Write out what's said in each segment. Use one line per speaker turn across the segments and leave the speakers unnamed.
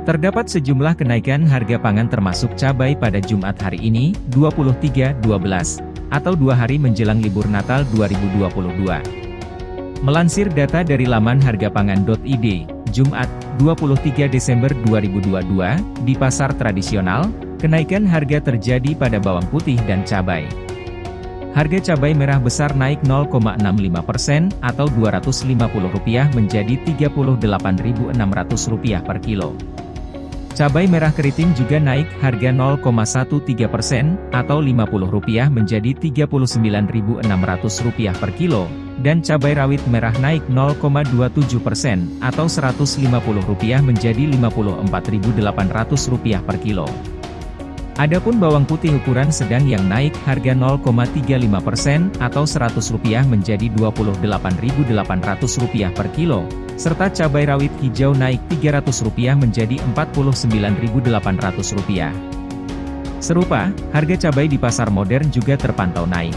Terdapat sejumlah kenaikan harga pangan termasuk cabai pada Jumat hari ini, 23-12, atau dua hari menjelang libur Natal 2022. Melansir data dari laman hargapangan.id, Jumat, 23 Desember 2022, di pasar tradisional, kenaikan harga terjadi pada bawang putih dan cabai. Harga cabai merah besar naik 0,65% atau Rp250 menjadi Rp38.600 per kilo. Cabai merah keriting juga naik harga 0,13% atau Rp50 menjadi Rp39.600 per kilo, dan cabai rawit merah naik 0,27% atau Rp150 menjadi Rp54.800 per kilo. Adapun bawang putih ukuran sedang yang naik harga 0,35% atau Rp100 menjadi Rp28.800 per kilo, serta cabai rawit hijau naik Rp300 menjadi Rp49.800. Serupa, harga cabai di pasar modern juga terpantau naik.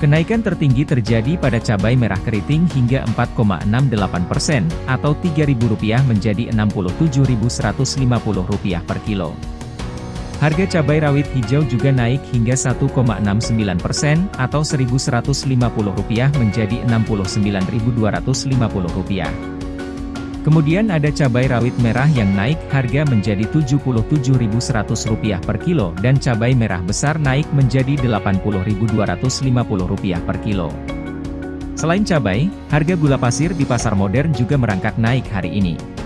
Kenaikan tertinggi terjadi pada cabai merah keriting hingga 4,68% atau Rp3.000 menjadi Rp67.150 per kilo. Harga cabai rawit hijau juga naik hingga 1,69% atau Rp1.150 menjadi Rp69.250. Kemudian ada cabai rawit merah yang naik harga menjadi Rp77.100 per kilo dan cabai merah besar naik menjadi Rp80.250 per kilo. Selain cabai, harga gula pasir di pasar modern juga merangkak naik hari ini.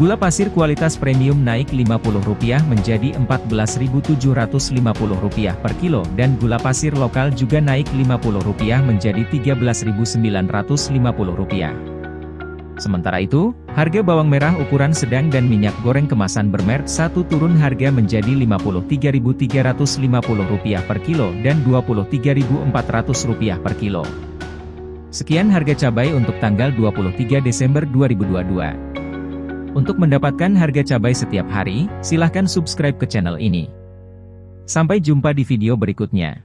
Gula pasir kualitas premium naik Rp50 menjadi Rp14.750 per kilo dan gula pasir lokal juga naik Rp50 menjadi Rp13.950. Sementara itu, harga bawang merah ukuran sedang dan minyak goreng kemasan bermerek satu turun harga menjadi Rp53.350 per kilo dan Rp23.400 per kilo. Sekian harga cabai untuk tanggal 23 Desember 2022. Untuk mendapatkan harga cabai setiap hari, silahkan subscribe ke channel ini. Sampai jumpa di video berikutnya.